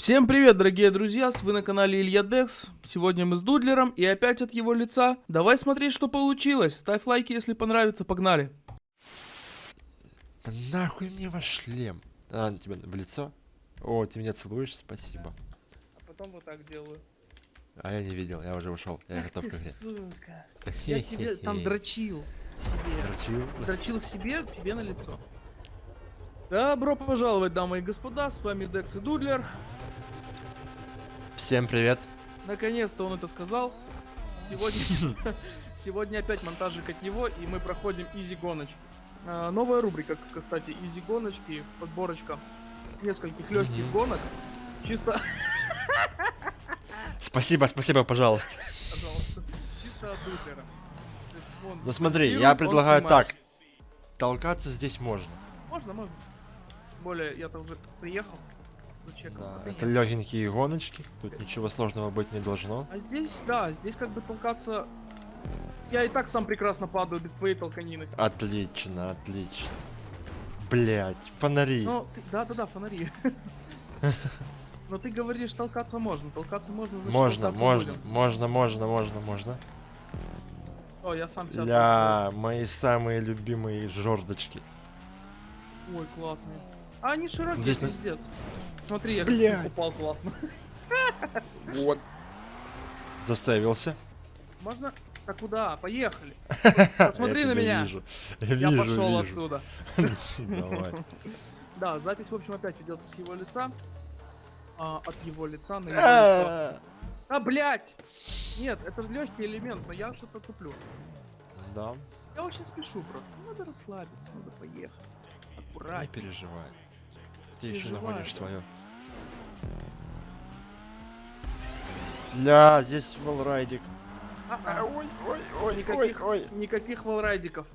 Всем привет, дорогие друзья, вы на канале Илья Декс. Сегодня мы с Дудлером и опять от его лица. Давай смотреть, что получилось. Ставь лайки, если понравится, погнали. Да нахуй мне ваш шлем? А, тебе в лицо? О, ты меня целуешь, спасибо. А потом вот так делаю. А я не видел, я уже ушел, я готов к игре. сука. Я тебе там дрочил себе. Дрочил? Дрочил себе, тебе на лицо. Добро пожаловать, дамы и господа, с вами Декс и Дудлер. Всем привет. Наконец-то он это сказал. Сегодня, сегодня опять монтажик от него, и мы проходим easy гоночки. А, новая рубрика, кстати, easy гоночки, подборочка нескольких легких гонок. Чисто, Спасибо, спасибо, пожалуйста. пожалуйста, чисто от он Ну смотри, я предлагаю так. Толкаться здесь можно. Можно, можно. Более, я-то уже приехал. Да, это нет. легенькие гоночки. Тут ничего сложного быть не должно. А здесь, да, здесь как бы толкаться... Я и так сам прекрасно падаю без твоей толканины. Отлично, отлично. Блять, фонари. Ну, да-да-да, фонари. Но ты говоришь, толкаться можно. Толкаться можно, значит, можно, толкаться можно, будем. можно, можно, можно, можно. О, я сам себя Ля, мои самые любимые жердочки. толкаю. Ой, классные. А они широкие, Здесь пиздец. Смотри, я них упал классно. Вот. Заставился. Можно? А куда? Поехали. Посмотри на меня. Вижу. Я Я вижу, пошел вижу. отсюда. Давай. Да, запись, в общем, опять ведется с его лица. А, от его лица на его лицо. А, А, блядь! Нет, это легкий элемент, но я что-то туплю. Да, Я очень спешу просто. Надо расслабиться, надо поехать. не Аккуратнее. переживай. Ты еще нагонишь свое. Ля, здесь волрайдик. А-а. Ой, ой, ой, Никаких, ой, ой. никаких волрайдиков.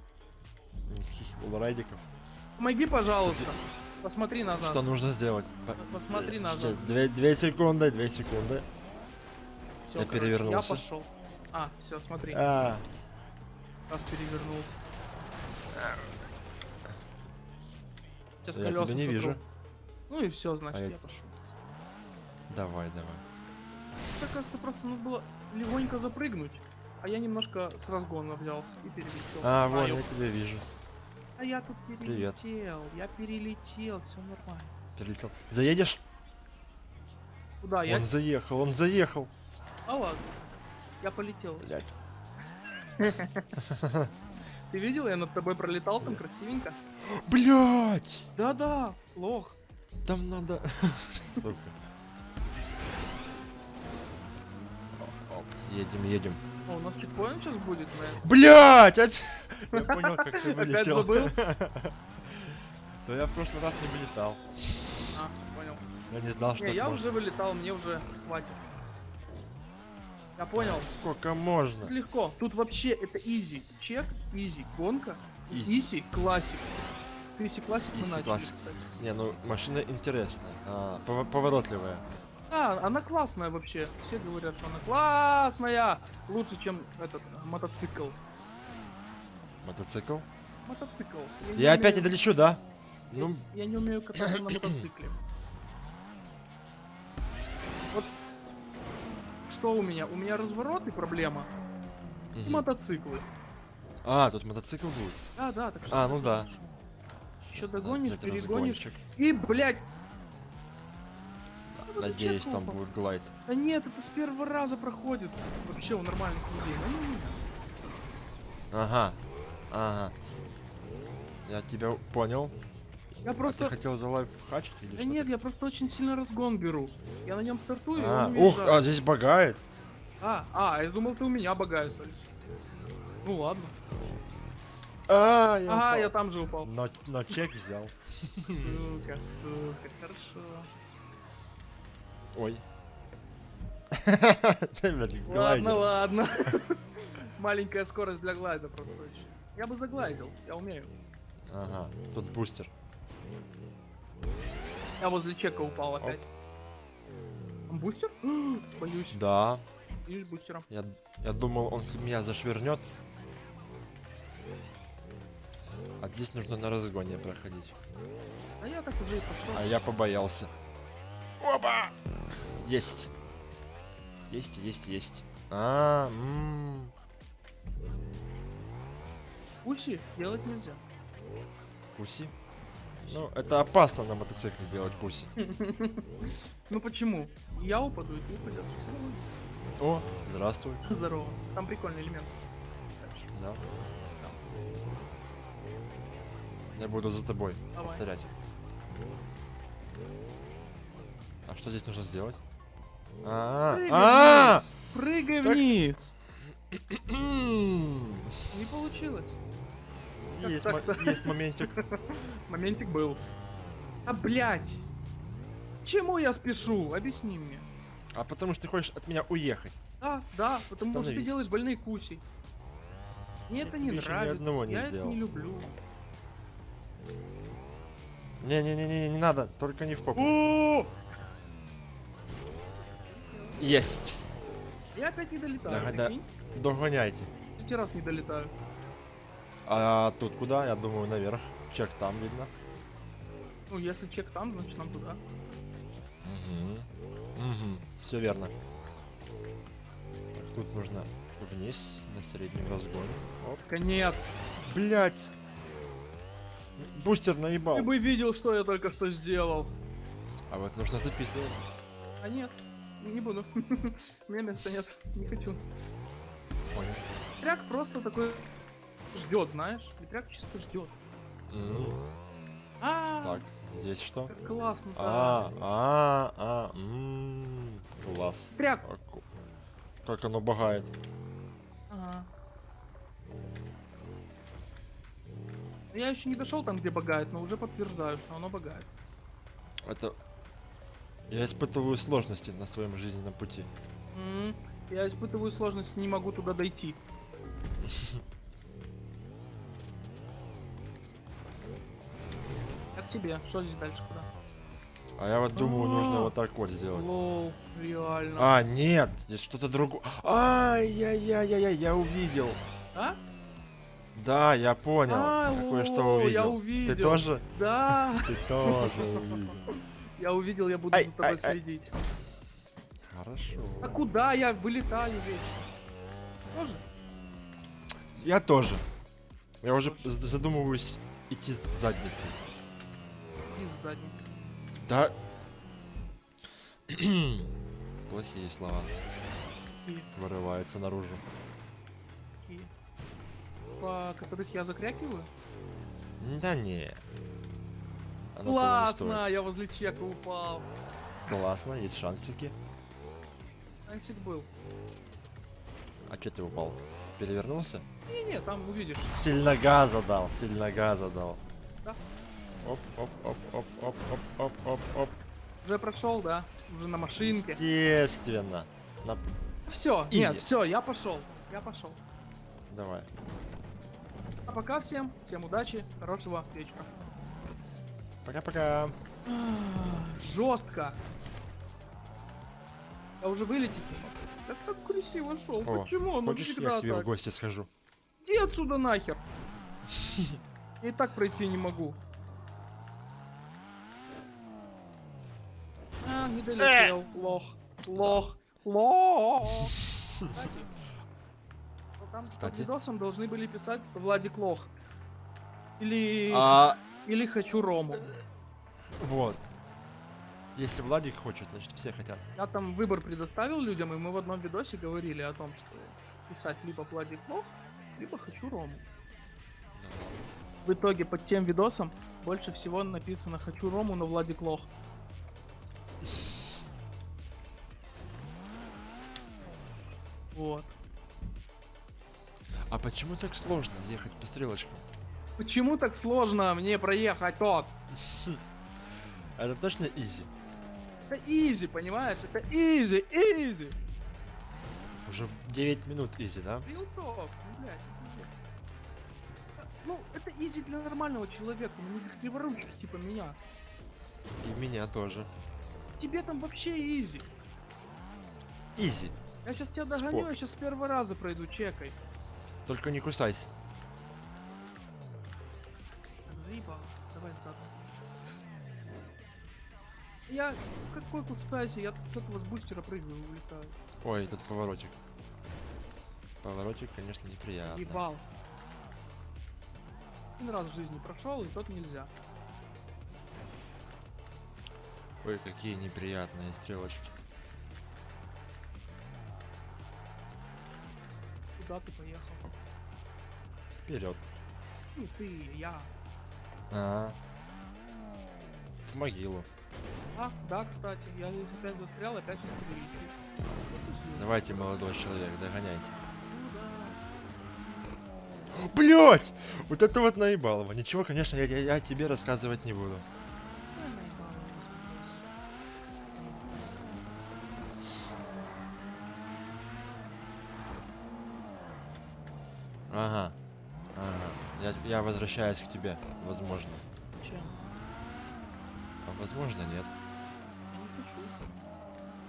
Никаких волрайдиков. Помоги, пожалуйста. Посмотри назад. Что нужно сделать? По- Посмотри э, назад. сейчас, Две, две секунды, две секунды. Я короче, перевернулся. Я пошел. А, все, смотри. А, Раз перевернулся. Сейчас я колеса тебя не сотру. вижу. Ну и все, значит, А я я- пошел. Давай, давай. Мне кажется, просто надо было легонько запрыгнуть. А я немножко с разгона взялся и перелетел. А, вон, Знаю. я тебя вижу. А я тут Привет. перелетел. Я перелетел, все нормально. Прилетел. Заедешь? Куда я? Он заехал, он заехал. А ладно. Я полетел. Блять. Ты видел, я над тобой пролетал там красивенько? Блять! Да-да, лох. Там надо... Сука. Оп, Едем, едем. О, у нас чекпоинт сейчас будет, наверное. Блять! Я понял, как ты Опять вылетел. забыл? Да я в прошлый раз не вылетал. А, понял. Я не знал, что Не, я можно. уже вылетал, мне уже хватит. Я понял. Сколько можно? Тут легко. Тут вообще это easy чек, easy гонка, Easy. easy classic. С easy classic мы начали, кстати. Не, ну машина интересная. а, пов- поворотливая. Да, она классная вообще. Все говорят, что она классная. Лучше, чем этот мотоцикл. Мотоцикл. Мотоцикл. Я опять не умею- долечу, да? Я- Ну, Я не умею кататься на мотоцикле. Вот что у меня? У меня развороты проблема. И мгм. мотоциклы. А, тут мотоцикл будет. Да, да, так А, ну да. Еще Щас догонишь, опять перегонишь. И, блядь, Надеюсь, там будет глайд. да нет, это с первого раза проходится. Вообще у нормальных людей. Ну. Ага. Ага. Я тебя понял. Я А ты просто... хотел за лайф хачить или Да что? нет, я просто очень сильно разгон беру. Я на нем стартую, А, ух, а здесь багает. А, а, я думал, ты у меня багаешься. Ну ладно. А, я Ага, упал. я там же упал. Но, но чек взял. Сука, сука, хорошо. Ой. Ладно, ладно. Маленькая скорость для глайда просто очень. Я бы заглайдил, я умею. Ага, тут бустер. Я возле чека упал опять. Бустер? Боюсь, Да, боюсь бустера. я, я думал, он меня зашвырнет. А здесь нужно на разгоне проходить. А я так уже и пошел. А я побоялся. Опа! Есть. Есть, есть, есть. А, м. Уси делать нельзя. Куси. Ну, это опасно на мотоцикле делать куси. Ну почему? Я упаду, и ты упадешь. О, здравствуй. Здорово. Там прикольный элемент. Да. Я буду за тобой Давай. повторять. А что здесь нужно сделать? А, Прыгай а, вниз! Прыгай Так- вниз! Не получилось. Есть, так-то? есть моментик. Моментик был. А, блядь! Чему я спешу? Объясни мне. А потому что ты хочешь от меня уехать. Да, да, потому что ты Становись. делаешь больные куси. Мне Я это не ещё ни нравится. одного не я это сделал. не люблю. Не-не-не, не надо, только не в попу. Есть. Я опять не долетаю. Да, да. Догоняйте. Третий раз не долетаю. А тут куда? Я думаю, наверх. Чек там видно. Ну, если чек там, значит нам туда. Угу. Угу. Все верно. Так, тут нужно вниз на среднем разгоне. Оп. Конец. Блять. Бустер наебал. Ты бы видел, что я только что сделал. А вот нужно записывать. А нет, не буду. У меня места нет. Не хочу. Понял. Ветряк просто такой ждет, знаешь? Ветряк чисто ждет. А, Так, здесь что? классно. А, а, а, класс. Ветряк. Как оно багает. Я еще не дошел там, где багает, но уже подтверждаю, что оно багает. Это... Я испытываю сложности на своем жизненном пути. М, Я испытываю сложности, не могу туда дойти. Как тебе? Что здесь дальше куда? А я вот думаю, нужно А. вот так вот сделать. Лол, реально. А, нет, здесь что-то другое. Ай-яй-яй-яй, я увидел. А? Да, я понял. А, кое-что увидел. я увидел. Ты тоже? Да, Ты тоже увидел. я увидел, я буду Ай, за тобой ай, ай. следить. Хорошо. А куда я вылетаю вечно? Тоже? Я тоже. Я уже задумываюсь идти с задницей. Из задницы. Да. Плохие слова Такие, вырываются наружу. По которых я закрякиваю? Да не. Оно Классно, я возле чека упал. Классно, есть шансики. Ансик был. А че ты упал? Перевернулся? Не-не, там увидишь. Сильно газа дал, сильно газа дал. Да. Оп, оп, оп, оп, оп, оп, оп, оп, оп. Уже прошел, да? Уже на машинке. Естественно. На- Все, Изи. нет, все, я пошел. Я пошел. Давай. А пока всем, всем удачи, хорошего вечера. Пока-пока. Жестко. Я уже вылететь не могу. Я ж так красиво шел. О, Почему? Ну Хочешь, я к тебе в так. гости схожу? Иди отсюда нахер. Я и так пройти не могу. А, не долетел. Лох. Лох. Лох. Кстати, там под Кстати. видосом должны были писать Владик Лох. Или... А, Или хочу Рому. вот. Если Владик хочет, значит все хотят. Я там выбор предоставил людям, и мы в одном видосе говорили о том, что писать либо Владик Лох, либо хочу Рому. В итоге под тем видосом больше всего написано «Хочу Рому, но Владик лох». Вот. А почему так сложно ехать по стрелочкам? Почему так сложно мне проехать тот? Это точно easy? Это easy, понимаешь? Это easy, easy. Уже в 9 минут easy, да? Так, ну, блядь, ну, это easy для нормального человека, ну, не криворучки типа меня. И меня тоже. Тебе там вообще изи. Изи. Я сейчас тебя догоню, Спок. я сейчас с первого раза пройду, чекай. Только не кусайся. Так, заебал. Давай задом. Я какой кустаси, я с этого с бустера прыгаю, улетаю. Ой, тут поворотик. Поворотик, конечно, неприятно. Ебал. Один раз в жизни прошел, и тот нельзя. Ой, какие неприятные стрелочки. Куда ты поехал? Вперед. Не ты, я. А. В могилу. А, да, кстати, я здесь опять застрял, опять не поговорите. Давайте, молодой человек, догоняйте. Ну. Блять! Вот это вот наебалово. Ничего, конечно, я, я, я тебе рассказывать не буду. Я наебал, успокойся. Ага. Ага. Я, я возвращаюсь к тебе, возможно. Чем? А возможно, нет. Я не хочу.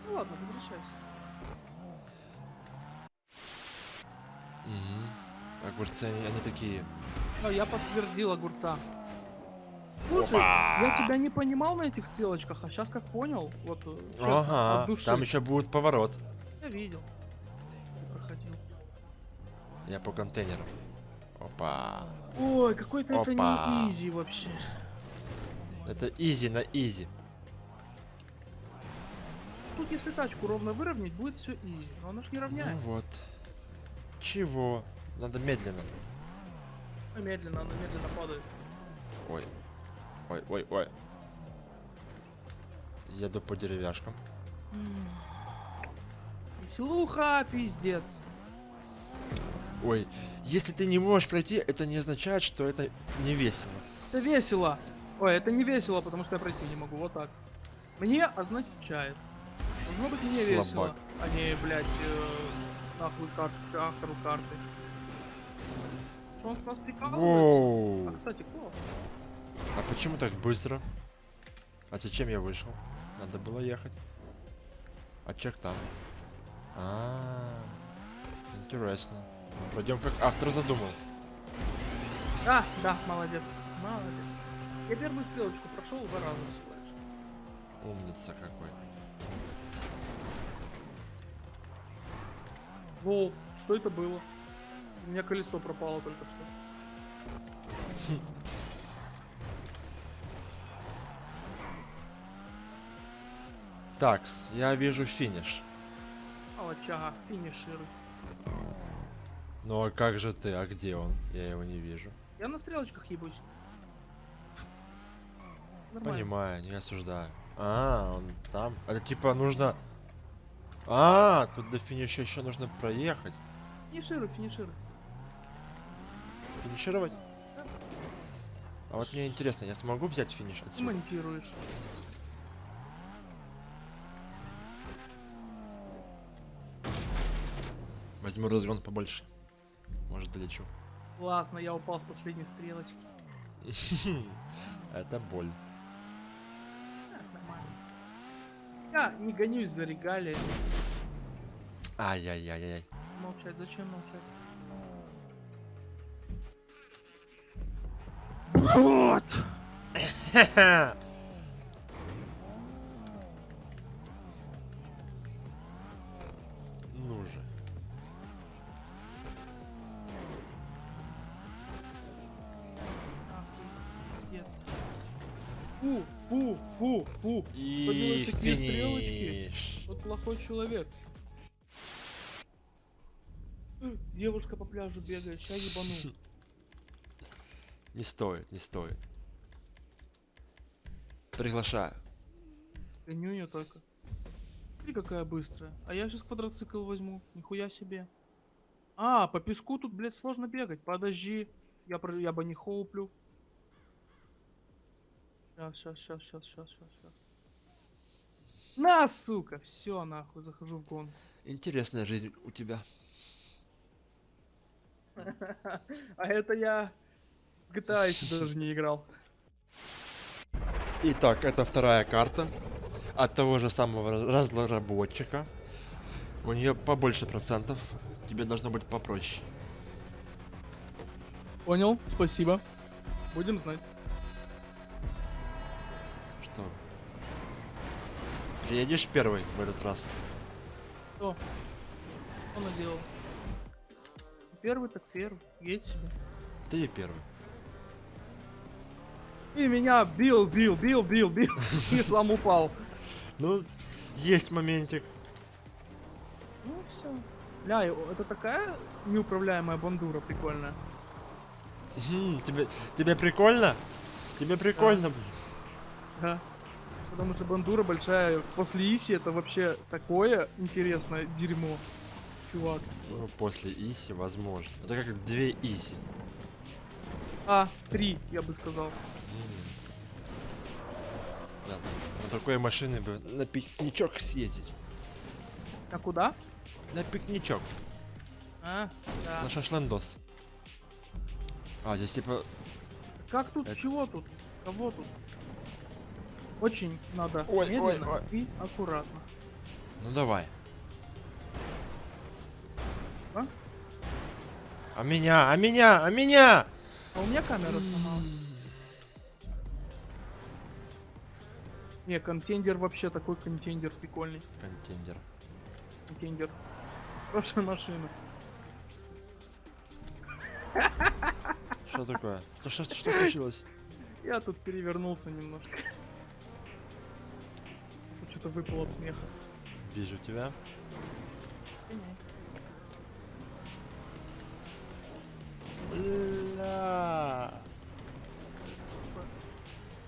Ну ладно, возвращайся. Угу. Огурцы, они, они такие. А, я подтвердил огурца. Слушай, Опа! я тебя не понимал на этих стрелочках, а сейчас как понял, вот э, Ага. Там еще будет поворот. Я видел. Ты проходил. Я по контейнеру. Опа. Ой, какой-то это не easy вообще. Это easy на easy. Тут если тачку ровно выровнять, будет все easy. Но она ж не Ну равняет. вот. Чего? Надо медленно. А Медленно, она медленно падает. Ой. Ой, ой, ой. Еду по деревяшкам. Веселуха, пиздец. Ой, если ты не можешь пройти, это не означает, что это не весело. Это весело. Ой, это не весело, потому что я пройти не могу. Вот так. Мне означает. Должно быть весело, Слабак. а не, блядь, э, нахуй кар- автору карты. Что он с нас прикалывается? А, кстати, кто? А почему так быстро? А зачем я вышел? Надо было ехать. А чек там. А, интересно. Пройдем как автор задумал. А, да, молодец. Молодец. Я первую стрелочку прошел два раза всего лишь. Умница какой. Воу, что это было? У меня колесо пропало только что. Такс, я вижу финиш. Алачага, финишируй. Ну а как же ты? А где он? Я его не вижу. Я на стрелочках ебусь. Нормально. Понимаю, не осуждаю. А, он там. Это типа нужно... А, тут до финиша еще нужно проехать. Финишируй, финишируй. Финишировать? А вот мне интересно, я смогу взять финиш отсюда? Монтируешь. Возьму разгон побольше. Может долечу. Классно, я упал с последней стрелочки. Это боль. Я не гонюсь за регалиями. Ай-яй-яй-яй. Молчать, зачем молчать? Вот! плохой человек. Девушка по пляжу бегает, ща ебану. Не стоит, не стоит. Приглашаю. Гоню ее только. Смотри, какая быстрая. А я сейчас квадроцикл возьму. Нихуя себе. А, по песку тут, блядь, сложно бегать. Подожди. Я, про... я бы не хоуплю. Сейчас, сейчас, сейчас, сейчас, сейчас, сейчас, сейчас. На, сука! Все, нахуй, захожу в гонку. Интересная жизнь у тебя. А это я в GTA еще даже не играл. Итак, это вторая карта от того же самого раз- разработчика. У нее побольше процентов. Тебе должно быть попроще. Понял, спасибо. Будем знать. Приедешь первый в этот раз? Что? Что наделал? Первый так первый. Едь себе. Ты и первый. И меня бил, бил, бил, бил, бил. И сам упал. Ну, есть моментик. Ну все. Ля, это такая неуправляемая бандура прикольная. Мгм, тебе, тебе прикольно? Тебе прикольно, блин. Да. Потому что бандура большая. После Иси это вообще такое интересное дерьмо. Чувак. Ну, после Иси, возможно. Это как две Иси. А, три, я бы сказал. М. Да, на такой машины бы на пикничок съездить. А куда? На пикничок. А, да. На шашлындос. А, здесь типа... Как тут? Это- Чего тут? Кого тут? Очень надо Ой, ой, медленно ой. и аккуратно. Ну давай. А? А меня, а меня, а меня! А у меня камера сломалась. Не, контендер вообще такой контендер прикольный. Контендер. Контендер. Хорошая машина. Что такое? Что, что, что случилось? Я тут перевернулся немножко. Что-то выпало от смеха. Вижу тебя. Бля.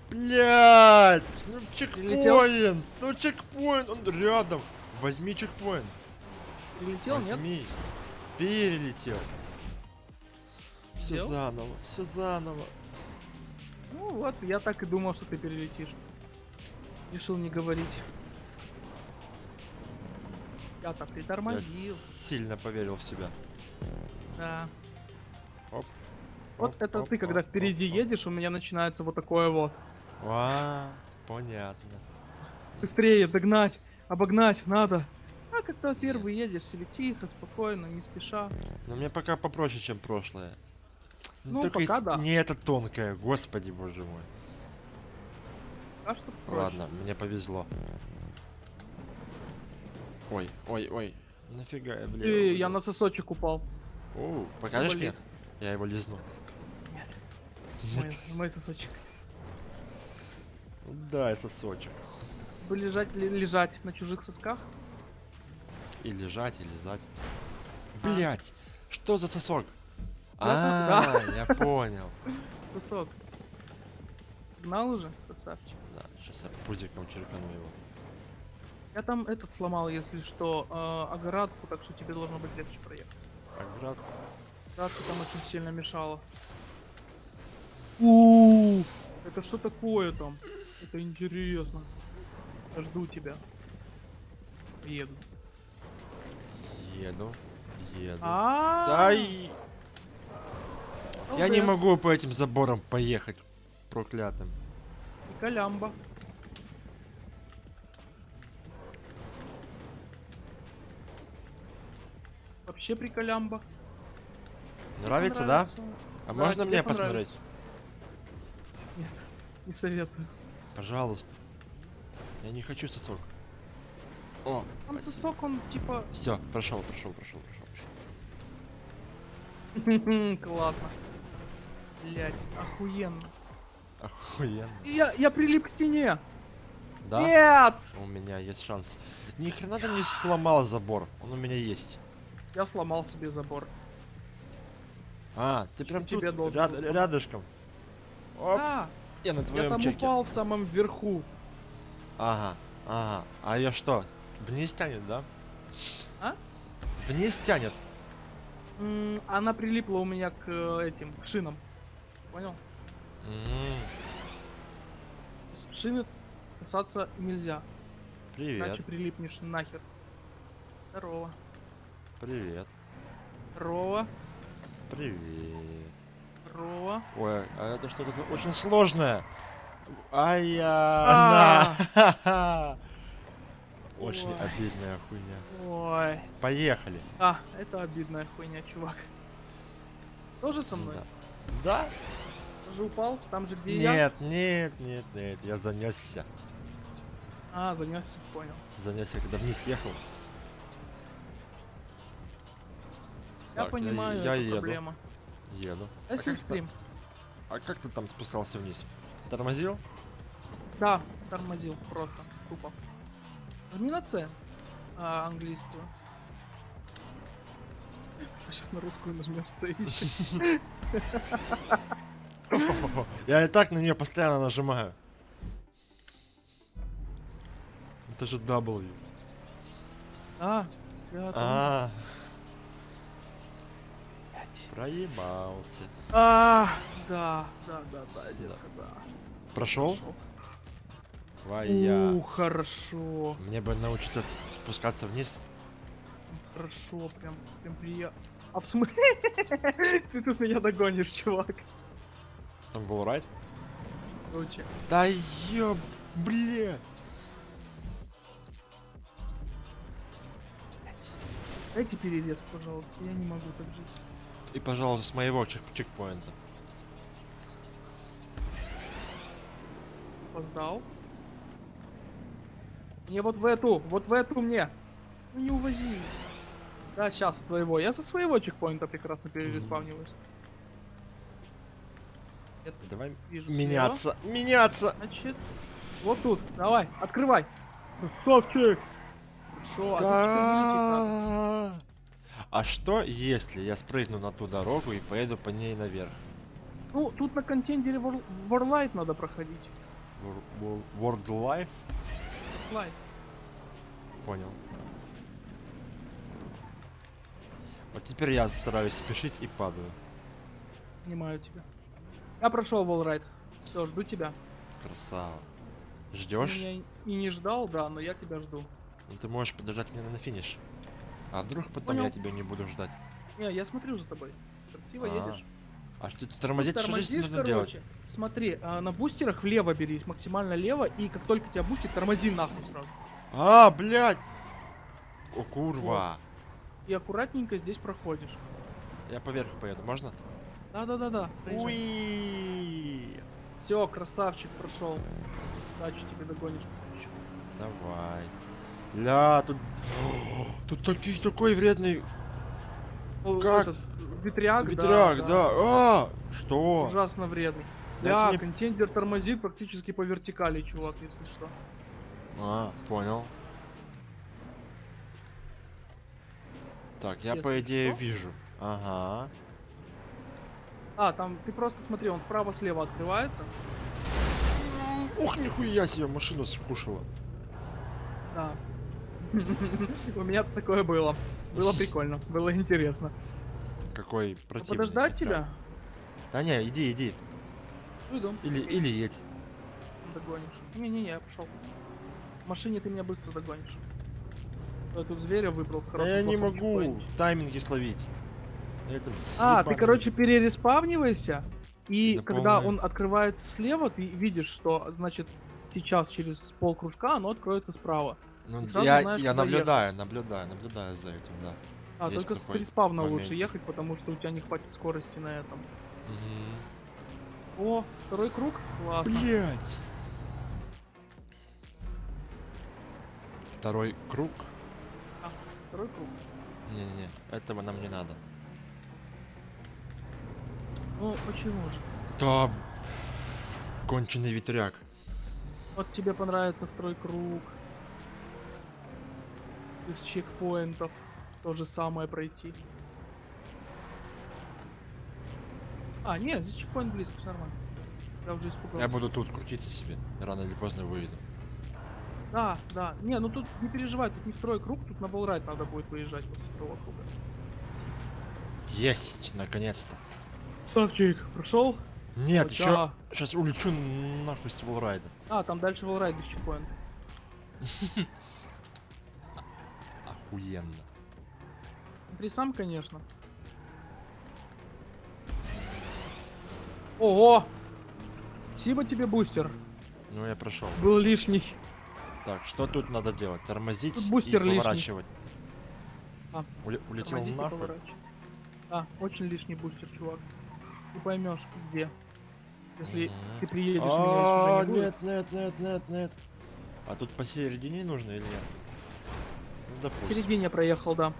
Блять! Ну чекпоинт! Ну чекпоинт! Он рядом! Возьми чекпоинт! Прилетел, нет? Возьми! Перелетел! Все Сделал? заново, все заново. Ну вот, я так и думал, что ты перелетишь. Решил не говорить. Я притормозил. сильно поверил в себя. Да. Оп. Вот оп, это оп, ты, когда оп, впереди оп, оп. едешь, у меня начинается вот такое вот. А, понятно. Быстрее догнать, обогнать надо. А когда первый едешь, себе тихо, спокойно, не спеша. Но мне пока попроще, чем прошлое. Ну, только пока если да. не это тонкое, господи боже мой. А что проще? Ладно, мне повезло. Ой, ой, ой. Нафига я влево? Э, я на сосочек упал. Оу, покажешь мне? Я его лизну. Мой, мой сосочек. Дай сосочек. Бы лежать, лежать на чужих сосках? И лежать, и лизать. А. Блять, что за сосок? А, я понял. Сосок. Гнал уже, красавчик. Да, сейчас я пузиком черкану его. Я там этот сломал, если что, э, оградку, так что тебе должно быть легче проехать. Оградку. Оградка там очень сильно мешала. у Это что такое там? Это интересно. Я жду тебя. Еду. Еду, еду. А, Да и... Я не могу по этим заборам поехать. Проклятым. Колямба. Вообще приколямба. Нравится, да? А Да, можно мне посмотреть? Нет, не советую. Пожалуйста. Я не хочу сосок. О, Там сосок, он типа... Все, прошел, прошел, прошел, прошел, прошел. Классно. Блять, охуенно. Охуенно. Я, я прилип к стене. Да? Нет! У меня есть шанс. Ни хрена ты не сломал забор. Он у меня есть. Я сломал себе забор. А, ты прям Тебе тут, должен ряд- сломать. рядышком. Оп, Да, я на я твоем там чеке. упал в самом верху. Ага, ага. А я что? Вниз тянет, да? А? Вниз тянет. М, Она прилипла у меня к э, этим, к шинам. Понял? М, Шины касаться нельзя. Привет, Иначе прилипнешь нахер. Здорово. Привет, Здорово. привет. Здорово. Ой, а это что-то очень сложное. Ай-я. А. Очень Ой. обидная хуйня. Ой. Поехали. А, это обидная хуйня, чувак. Тоже со мной? Да. Да? Тоже упал? Там же, где я? Нет, нет, нет, нет, я занесся. А, занесся, понял. Занесся, когда вниз ехал. Я Так, понимаю, я эту еду. проблему. Еду. А если как ты- стрим? А как ты там спускался вниз? Тормозил? Да, тормозил просто, тупо. Нажми на С, а, английскую. Сейчас на русскую нажмешь ищи. Я и так на нее постоянно нажимаю. Это же W. А, я там- А, проебался. А, да, да, да, да, детка, да. Прошел? Вая. У, хорошо, Мне бы научиться спускаться вниз. хорошо, прям, прям приятно. А в смысле? Ты тут меня догонишь, чувак. Там волрайт. Короче, Да ёб, бля. дайте перерез, пожалуйста, я не могу так жить. И, пожалуйста, с моего чек чекпоинта. Опоздал. Мне вот в эту, вот в эту мне. Ну не увози. Да, сейчас твоего. Я со своего чекпоинта прекрасно перереспавниваюсь. Тут Давай вижу меняться, меняться. Значит, вот тут. Давай, открывай. Красавчик. Хорошо, Да. А что, если я спрыгну на ту дорогу и поеду по ней наверх? Ну, тут на контендере War- Warlight надо проходить. Wor- Wor- World Life? Warlight. Понял. Вот теперь я стараюсь спешить и падаю. Понимаю тебя. Я прошел Warlight. Все, жду тебя. Красава. Ты Ждешь? меня и не ждал, да, но я тебя жду. Ну ты можешь подождать меня на финиш. А вдруг потом Понял. я тебя не буду ждать? Не, я смотрю за тобой. Красиво А, едешь. А что ты тормозить? Что здесь Тормозишь, нужно делать? короче. Смотри, а, на бустерах влево бери, максимально лево, и как только тебя бустит, тормози нахуй сразу. А, блядь! О, курва! И аккуратненько здесь проходишь. Я поверху поеду, можно? Да-да-да-да. Уи! Все, красавчик, прошел. Удачи тебе догонишь. Давай. Ля, тут... Тут такой, такой вредный О, Как? этот, ветряк, да, ветряк, да. А, что? Ужасно вредный. Да, мне- контендер тормозит практически по вертикали, чувак, если что. А, понял. Так, я Если по идее что. вижу. Ага. А, там ты просто смотри, он вправо-слева открывается. Ух, нихуя себе, машину скушала. Да. У меня такое было. Было прикольно, было интересно. Какой А противный. Подождать тебя? Да не, иди, иди. Иду. Или, или едь. Догонишь. Не-не-не, я пошел. В машине ты меня быстро догонишь. Я тут зверя выбрал в Да я не могу тайминги словить. Это А, ты, короче, перереспавнивайся, и Да когда полная- он открывается слева, ты видишь, что, значит, сейчас через пол кружка оно откроется справа. Ну, сразу я, знаешь, я наблюдаю, наблюдаю, наблюдаю за этим, да. А, Есть только с респавна лучше ехать, потому что у тебя не хватит скорости на этом. Мгм. О, второй круг? Классно. Блять. Второй круг? Второй круг. Не-не-не, этого нам не надо. Ну, почему же? Да, конченый ветряк. Вот тебе понравится второй круг. Из чекпоинтов. То же самое пройти. А, нет, здесь чекпоинт близко, всё нормально. Я уже испугался. Я буду тут крутиться себе, рано или поздно выйду. Да, да. Не, ну тут не переживай, тут не второй круг, тут на болрайт надо будет выезжать после второго круга. Есть, наконец-то. Савчик, прошел? Нет, еще сейчас улечу нахуй с волрайда. А, там дальше волрайт без чекпоинта. Охуенно. Смотри сам, конечно. Ого! Спасибо тебе, бустер. Ну я прошел. Был лишний. Так, что тут надо делать? Тормозить Тут бустер и лишний. поворачивать. А, Уле- улетел Тормозить нахуй. поворачивай. А, очень лишний бустер, чувак. Ты поймешь, где. Если ты приедешь, меня А, уже не будет. нет, нет, нет, нет, нет. А тут посередине нужно или нет? Ну, В допустим. середине проехал, да.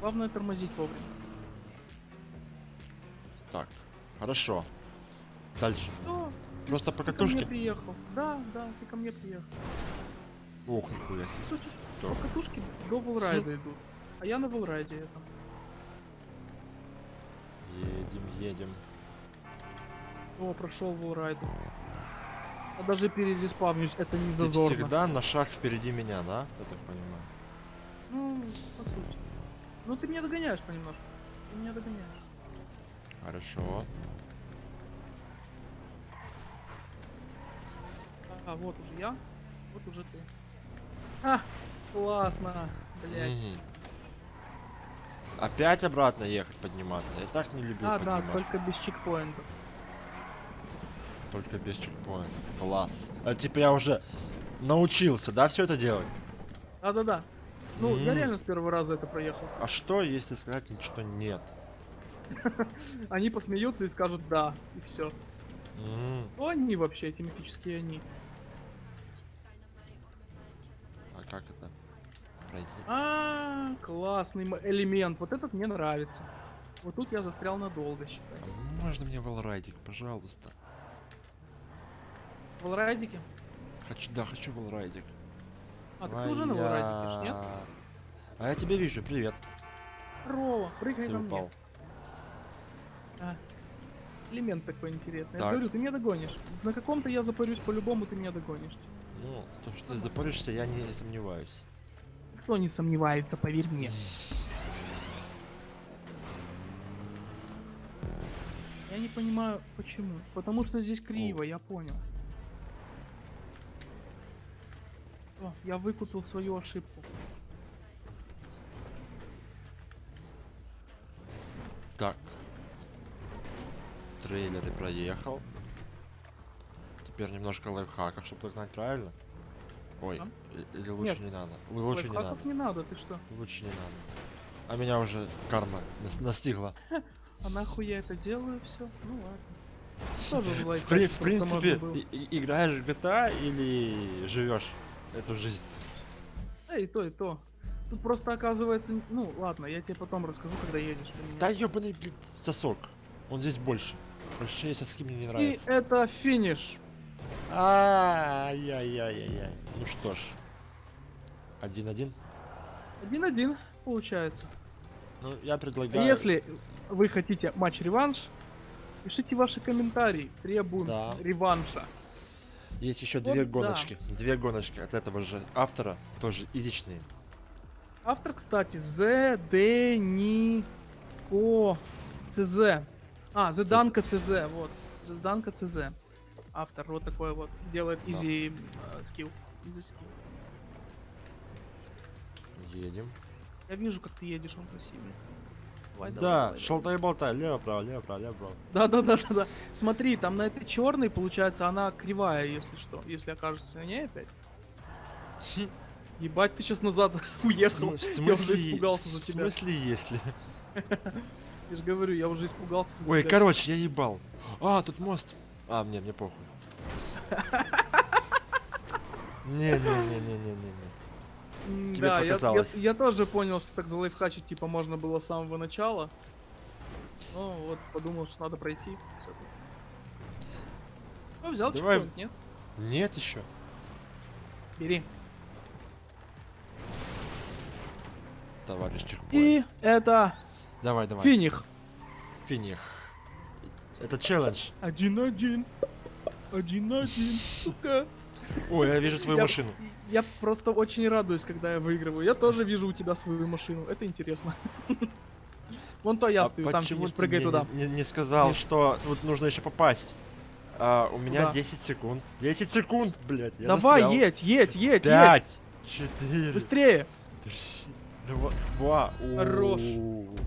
Главное тормозить вовремя. Так, хорошо. Дальше. Что? Просто Ты по ко мне катушке? приехал. Да, да, ты ко мне приехал. Ох, нихуя себе. Сути, Так. по катушке до волрайда идут. А я на волрайде это. Едем, едем. О, прошел волрайду. А даже перереспавнюсь, это не Ты зазорно. всегда на шаг впереди меня, да? Я так понимаю. Ну, по сути. Ну ты меня догоняешь понемножку. Ты меня догоняешь. Хорошо. А, вот уже я, вот уже ты. А, классно, блять. Опять обратно ехать, подниматься. Я так не люблю А, да, подниматься. только без чекпоинтов. Только без чекпоинтов. Класс. А типа я уже научился, да, все это делать? Да-да-да. Ну, я М. реально с первого раза это проехал. А что, если сказать что нет? Они посмеются и скажут да, и все. М, Кто они вообще, эти мифические они? А как это пройти? А, классный элемент. Вот этот мне нравится. Вот тут я застрял надолго, считай. А можно мне волрайдик, пожалуйста? В волрайдике? Хочу, да, хочу волрайдик. А, ты уже на волрайдике, нет? А я тебя вижу, привет. Здорово, прыгай Ты мне. упал. А, элемент такой интересный. Так. Я говорю, ты меня догонишь. На каком-то я запарюсь по-любому, ты меня догонишь. Ну, то, что ты запоришься, я не сомневаюсь. Никто не сомневается, поверь мне. Я не понимаю, почему. Потому что здесь криво, я понял. О, я выкупил свою ошибку. Так. Трейлеры проехал. Теперь немножко лайфхаков, чтобы догнать правильно. Ой, А? или лучше Нет. не надо. Лучше не надо. не надо, ты что? Лучше не надо. А меня уже карма нас- настигла. А нахуй я это делаю все? Ну ладно. Тоже В, в принципе, играешь в GTA или живешь эту жизнь? Да и то, и то. Тут просто оказывается... Ну, ладно, я тебе потом расскажу, когда едешь. меня. Да ёбаный, блядь, сосок. Он здесь больше. Большие соски мне не И нравятся. это финиш. Ай-яй-яй-яй. Ну что ж. Один-один. Один-один, получается. Ну, я предлагаю... Если вы хотите матч-реванш, пишите ваши комментарии. Требуем Да. реванша. Есть еще Вот две да. гоночки. Две гоночки от этого же автора. Тоже изичные. Автор, кстати, З Д Нико ЦЗ. А, Зеданка ЦЗ, вот. Зеданка ЦЗ. Автор вот такой вот. Делает изи э, скилл. Изи скилл. Едем. Я вижу, как ты едешь, он красивый. Давай, давай, да, давай, давай. шалтай-болтай. Лево-право, лево-право, лево-право. Да, да, да, да, да. Смотри, там на этой черной, получается, она кривая, если что. Если окажется на ней опять. Ебать, ты сейчас назад уехал. В см- в Я уже смысле, испугался в за тебя. смысле, если? Я же говорю, я уже испугался за Ой, тебя. короче, я ебал. А, тут мост. А, мне, мне похуй. Не-не-не-не-не-не. Тебе да, я- я, показалось. я тоже понял, что так залайфхачить, типа, можно было с самого начала. Ну, вот, подумал, что надо пройти. Ну, взял Давай. чекпоинт, нет? Нет еще. Бери. Товарищ чекпоинт. И это Давай, давай. финих. Финих. Это челлендж. Один-один. Один-один, сука. Ой, я вижу твою Я- машину. Я просто очень радуюсь, когда я выигрываю. Я тоже вижу у тебя свою машину. Это интересно. Вон то я а стою, там ты прыгай туда. Не, не- сказал, Нет. что тут нужно еще попасть? А, у меня Куда? 10 секунд. 10 секунд, блядь. Я Давай, застрял. едь, едь, едь, едь. Пять, четыре, Быстрее. три, два, два. Хорош. У-у-у.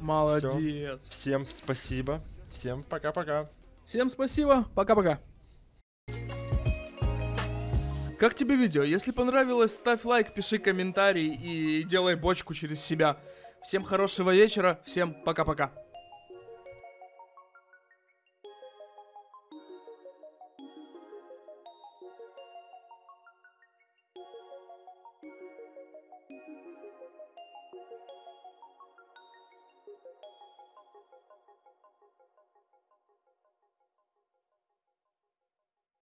Молодец. Всем спасибо. Всем пока-пока. Всем спасибо. Пока-пока. Как тебе видео? Если понравилось, ставь лайк, пиши комментарий и делай бочку через себя. Всем хорошего вечера, всем пока-пока.